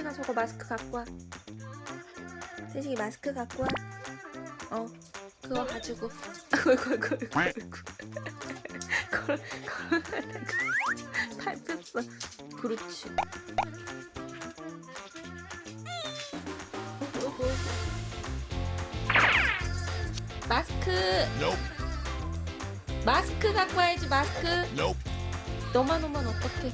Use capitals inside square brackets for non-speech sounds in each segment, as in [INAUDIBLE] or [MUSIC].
태식아 저거 마스크 갖고 와. 태식이 마스크 갖고 와어 그거 가지고. 아이고 아이고 아이고 아이고 걸 밟혔어 그렇지. 마스크. Nope. 마스크 갖고 와야지 마스크. Nope. 너만 오면 어떡해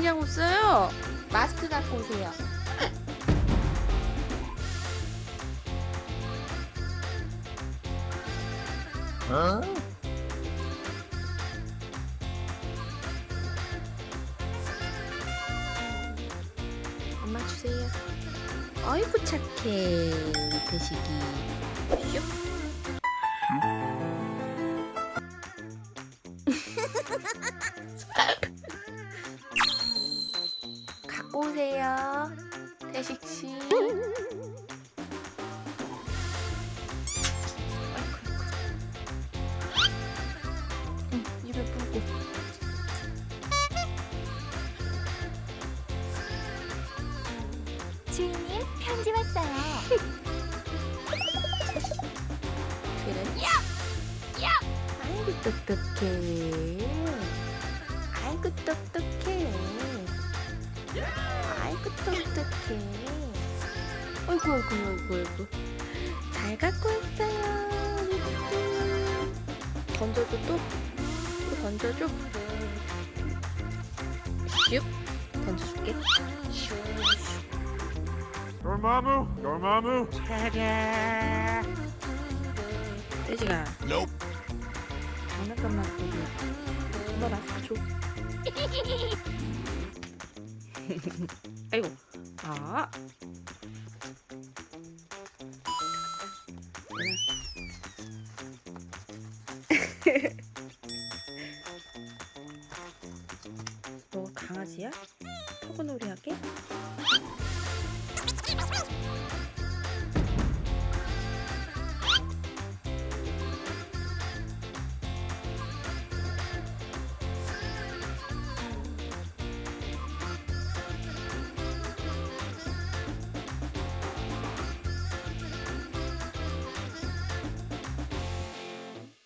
그냥 없어요. 마스크 갖고 오세요. Huh? 엄마 주세요. 아이고 착해. 태식이. 슉 [LAUGHS] 갖고 오세요? 태식씨. 응, 입에 불고. 주인님 편지 왔어요. 그래? 아이고 똑똑해. 아이고 똑똑해 아이고 똑똑해 아이고 아이고 아이고 아이고 잘 갖고 우리 뚜 던져줘 또? 또 던져줘. 슉. 던져줄게. Dormammu, Dormammu. 떼지가. Nope. 장난감만 보고. 엄마 마스크 줘 [LAUGHS] 아이고 아너 [LAUGHS] 강아지야? 터그놀이 하게?